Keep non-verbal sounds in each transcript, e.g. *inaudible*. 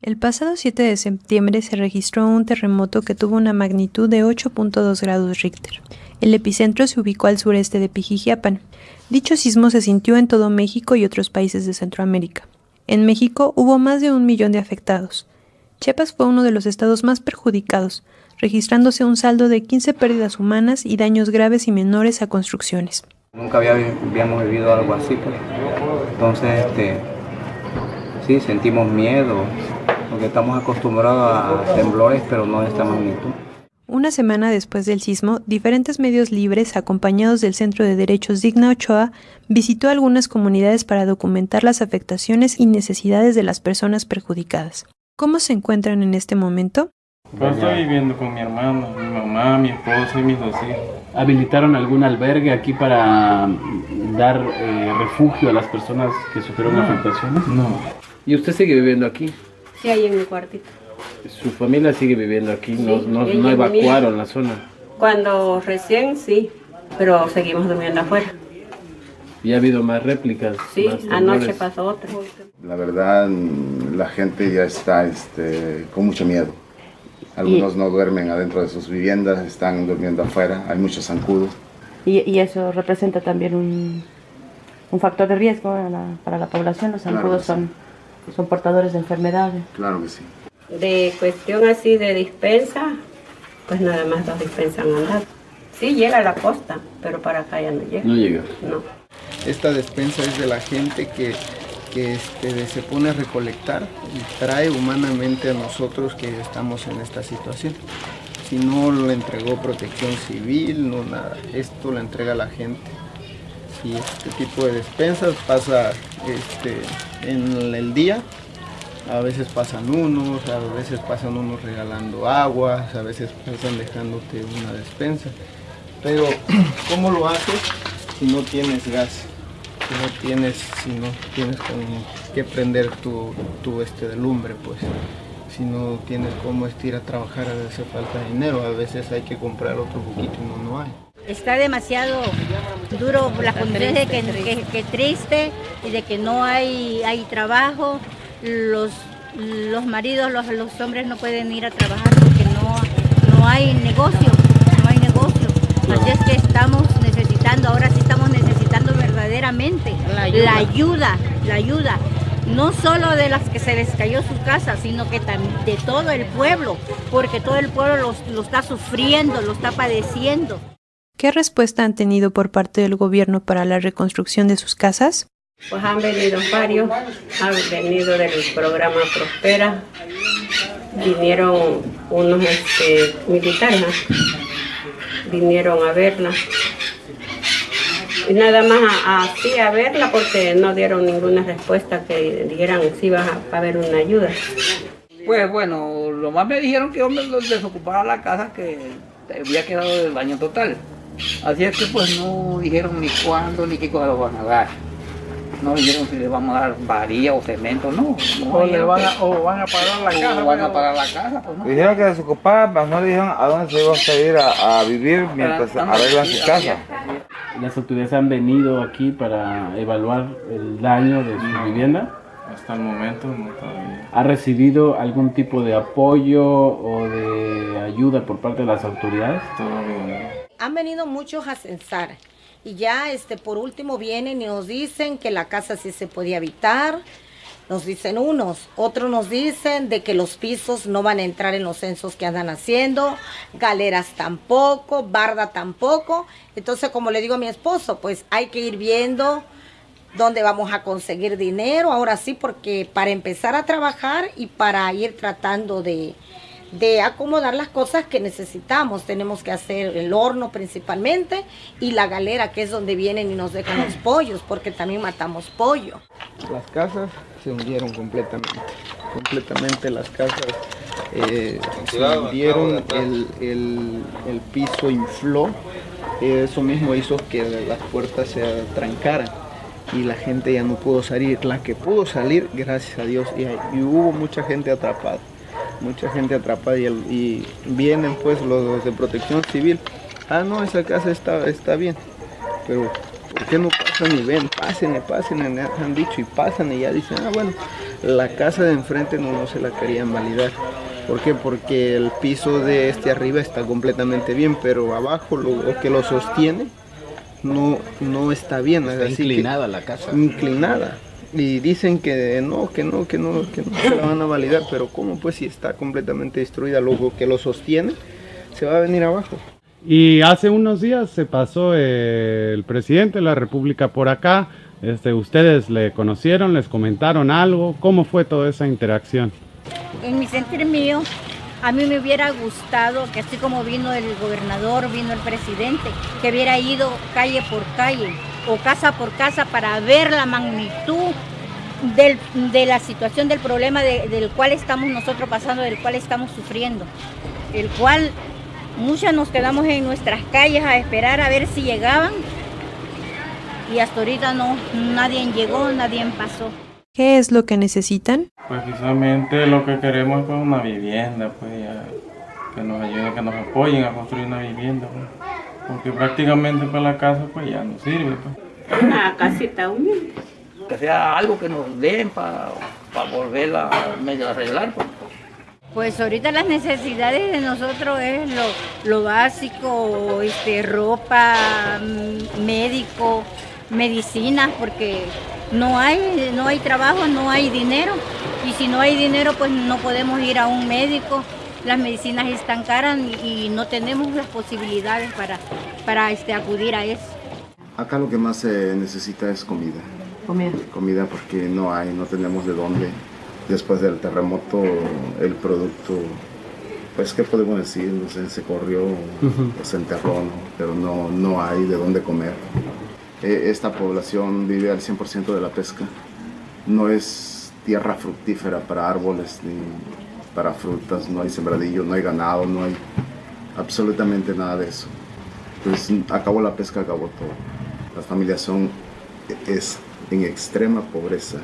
El pasado 7 de septiembre se registró un terremoto que tuvo una magnitud de 8.2 grados Richter. El epicentro se ubicó al sureste de Pijijiapan. Dicho sismo se sintió en todo México y otros países de Centroamérica. En México hubo más de un millón de afectados. Chiapas fue uno de los estados más perjudicados, registrándose un saldo de 15 pérdidas humanas y daños graves y menores a construcciones. Nunca habíamos vivido algo así, pues. Entonces, este, sí, sentimos miedo, porque estamos acostumbrados a temblores, pero no de esta magnitud. Una semana después del sismo, diferentes medios libres, acompañados del Centro de Derechos Digna Ochoa, visitó algunas comunidades para documentar las afectaciones y necesidades de las personas perjudicadas. ¿Cómo se encuentran en este momento? Pues estoy viviendo con mi hermano, mi mamá, mi esposo y mis dos hijos. ¿Habilitaron algún albergue aquí para dar eh, refugio a las personas que sufrieron no, afectaciones? No. ¿Y usted sigue viviendo aquí? Sí, ahí en mi cuartito. Su familia sigue viviendo aquí, Sí, no, evacuaron la zona. Cuando recién sí, pero seguimos durmiendo afuera. ¿Y ha habido más réplicas? Sí, más anoche pasó otra. La verdad, la gente ya está este, con mucho miedo. Algunos no duermen adentro de sus viviendas, están durmiendo afuera, hay muchos zancudos. Y, y eso representa también un, un factor de riesgo para la, para la población. Los Claro zancudos son, son portadores de enfermedades. Claro que sí. De cuestión así de dispensa, pues nada más dos dispensas han andado. Sí llega a la costa, pero para acá ya no llega. No llega. No. Esta despensa es de la gente que, que este, se pone a recolectar y trae humanamente a nosotros que estamos en esta situación. Si no lo entregó protección civil, no nada, esto lo entrega la gente. Y este tipo de despensas pasa este, en el día, a veces pasan unos, a veces pasan unos regalando aguas, a veces pasan dejándote una despensa. Pero, *clears throat* ¿cómo lo haces si no tienes gas? Si no tienes, si no tienes con que prender tu, tu este de lumbre, pues. Si no tienes cómo ir a trabajar, a veces falta dinero, a veces hay que comprar otro poquito y no, no hay. Está demasiado duro las condiciones de que, que- que triste y de que no hay, hay trabajo. Los, los maridos, los, los hombres no pueden ir a trabajar porque no, no hay negocio, no hay negocio. Así es que estamos necesitando, ahora sí estamos necesitando verdaderamente la ayuda, la ayuda. No solo de las que se les cayó su casa, sino que también de todo el pueblo, porque todo el pueblo los- lo está sufriendo, lo está padeciendo. ¿Qué respuesta han tenido por parte del gobierno para la reconstrucción de sus casas? Pues han venido varios, han venido del programa Prospera, vinieron unos este, militares, ¿no? vinieron a verla. Y nada más así a verla porque no dieron ninguna respuesta que dijeran si iba a, a haber una ayuda. Pues bueno, lo más me dijeron que yo me desocupara la casa que había quedado del daño total. Así es que pues no dijeron ni cuándo ni qué cosa lo van a dar. No dijeron si le vamos a dar varilla o cemento, no. no O, le van a, o van a parar la o casa. van a pero- pagar la casa, pues no. Dijeron que se ocupaba, pero no dijeron a dónde se iba a ir a, a vivir mientras arreglan su casa. ¿Las autoridades han venido aquí para evaluar el daño de su vivienda? Hasta el momento no todavía. ¿Ha recibido algún tipo de apoyo o de ayuda por parte de las autoridades? Todavía Han venido muchos a censar y ya este por último vienen y nos dicen que la casa sí se puede habitar. Nos dicen unos, otros nos dicen de que los pisos no van a entrar en los censos que andan haciendo, galeras tampoco, barda tampoco. Entonces, como le digo a mi esposo, pues hay que ir viendo dónde vamos a conseguir dinero, ahora sí, porque para empezar a trabajar y para ir tratando de, de acomodar las cosas que necesitamos. Tenemos que hacer el horno principalmente y la galera, que es donde vienen y nos dejan los pollos, porque también matamos pollo. Las casas se hundieron completamente, completamente las casas eh, se hundieron, el, el- el piso infló, eso mismo hizo que las puertas se trancaran y la gente ya no pudo salir. La que pudo salir, gracias a Dios, y, y hubo mucha gente atrapada, mucha gente atrapada y, el- y vienen pues los de protección civil. Ah, no, esa casa está, está bien, pero ¿por qué no pasan y ven? Pasen y han dicho y pasan y ya dicen, ah, bueno, La casa de enfrente no, no se la querían validar. ¿Por qué? Porque el piso de este arriba está completamente bien, pero abajo lo, que lo sostiene no, no está bien. Está inclinada la casa. Inclinada. Y dicen que no, que no, que no, que no se la van a validar, pero ¿cómo pues si está completamente destruida? Lo que lo sostiene se va a venir abajo. Y hace unos días se pasó el presidente de la República por acá. Este, ¿Ustedes le conocieron, les comentaron algo? ¿Cómo fue toda esa interacción? En mi sentir mío, a mí me hubiera gustado que así como vino el gobernador, vino el presidente, que hubiera ido calle por calle o casa por casa para ver la magnitud de la situación, del problema del cual estamos nosotros pasando, del cual estamos sufriendo, el cual muchas nos quedamos en nuestras calles a esperar a ver si llegaban y hasta ahorita no, nadie llegó, nadie pasó. ¿Qué es lo que necesitan? Precisamente lo que queremos es pues, una vivienda, pues que nos ayuden, que nos apoyen a construir una vivienda. Pues. Porque prácticamente para la casa pues ya no sirve. Pues. Una casita humilde. Que sea algo que nos den para volverla a arreglar. Pues. pues. ahorita las necesidades de nosotros es lo, lo básico, este, ropa, mm, médico, medicinas, porque no hay, no hay trabajo, no hay dinero. Y si no hay dinero, pues no podemos ir a un médico las medicinas están caras y no tenemos las posibilidades para, para este, acudir a eso. Acá lo que más se necesita es comida. Comida. Comida porque no hay, no tenemos de dónde. Después del terremoto el producto, pues qué podemos decir, se corrió, se enterró, pero no, no hay de dónde comer. E, esta población vive al 100% de la pesca. No es tierra fructífera para árboles ni para frutas, no hay sembradillo, no hay ganado, no hay absolutamente nada de eso. Pues acabó la pesca, acabó todo. Las familias son es en extrema pobreza.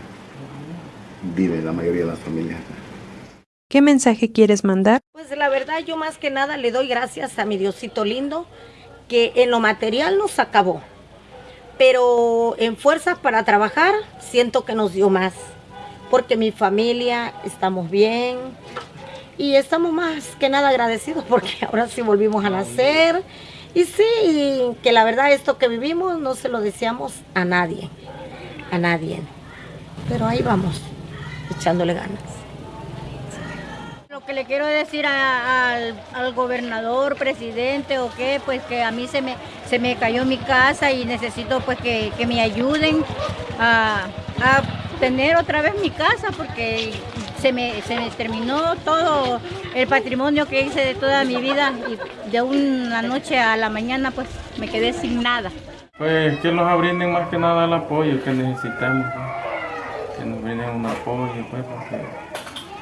Vive la mayoría de las familias. ¿Qué mensaje quieres mandar? Pues la verdad yo más que nada le doy gracias a mi Diosito lindo que en lo material nos acabó. Pero en fuerzas para trabajar siento que nos dio más porque mi familia estamos bien y estamos más que nada agradecidos *laughs* porque ahora sí volvimos a nacer. Y sí, que la verdad esto que vivimos no se lo deseamos a nadie, a nadie. Pero ahí vamos, echándole ganas. Lo que le quiero decir al, gobernador, presidente o qué, pues que a mí se me, se me cayó mi casa y necesito pues que, me ayuden a tener otra vez mi casa porque se me, se me terminó todo el patrimonio que hice de toda mi vida y de una noche a la mañana pues me quedé sin nada. Pues que nos brinden más que nada el apoyo que necesitamos, pues. que nos brinden un apoyo pues porque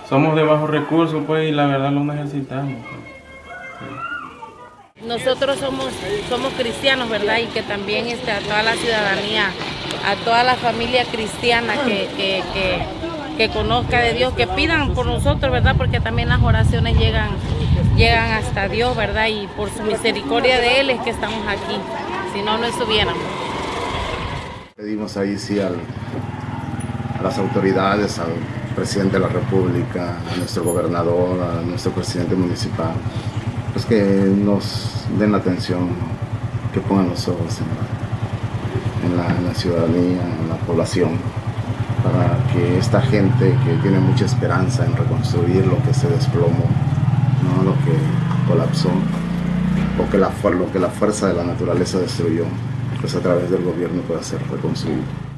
somos de bajos recursos pues y la verdad lo necesitamos. Pues. Nosotros somos, somos cristianos, ¿verdad? Y que también está toda la ciudadanía a toda la familia cristiana que, que, conozca de Dios, que pidan por nosotros, ¿verdad? Porque también las oraciones llegan, llegan hasta Dios, ¿verdad? Y por su misericordia de Él es que estamos aquí, si no, no estuviéramos. Pedimos ahí sí a las autoridades, al presidente de la República, a nuestro gobernador, a nuestro presidente municipal, pues que nos den la atención, que pongan los ojos en en la, ciudadanía, en la población, para que esta gente que tiene mucha esperanza en reconstruir lo que se desplomó, ¿no? lo que colapsó, o la, lo que la fuerza de la naturaleza destruyó, pues a través del gobierno pueda ser reconstruido.